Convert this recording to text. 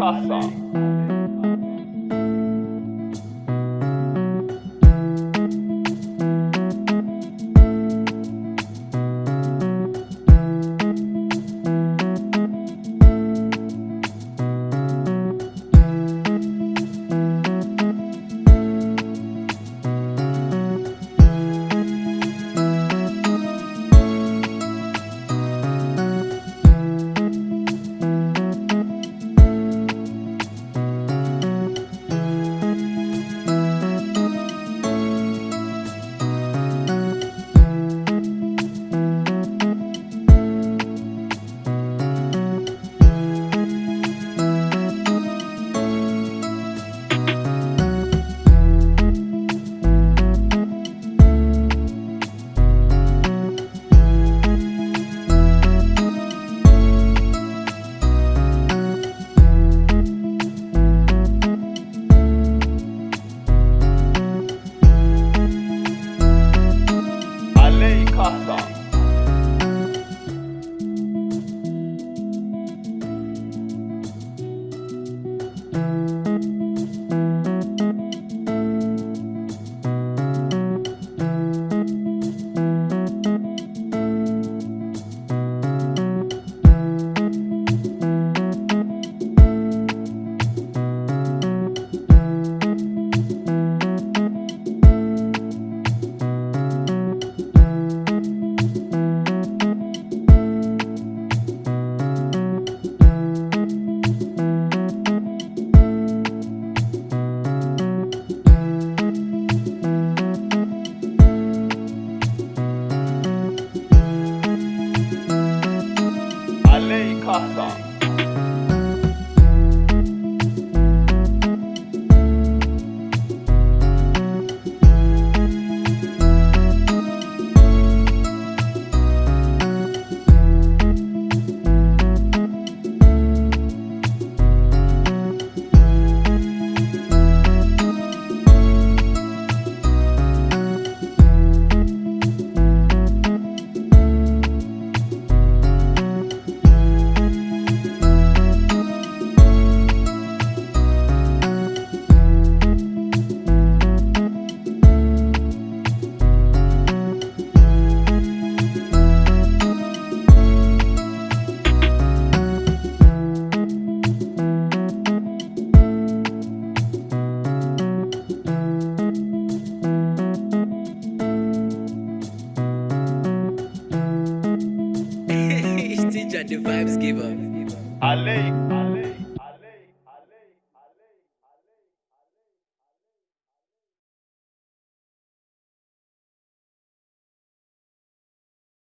Nossa. Casa. lei, casa. Alei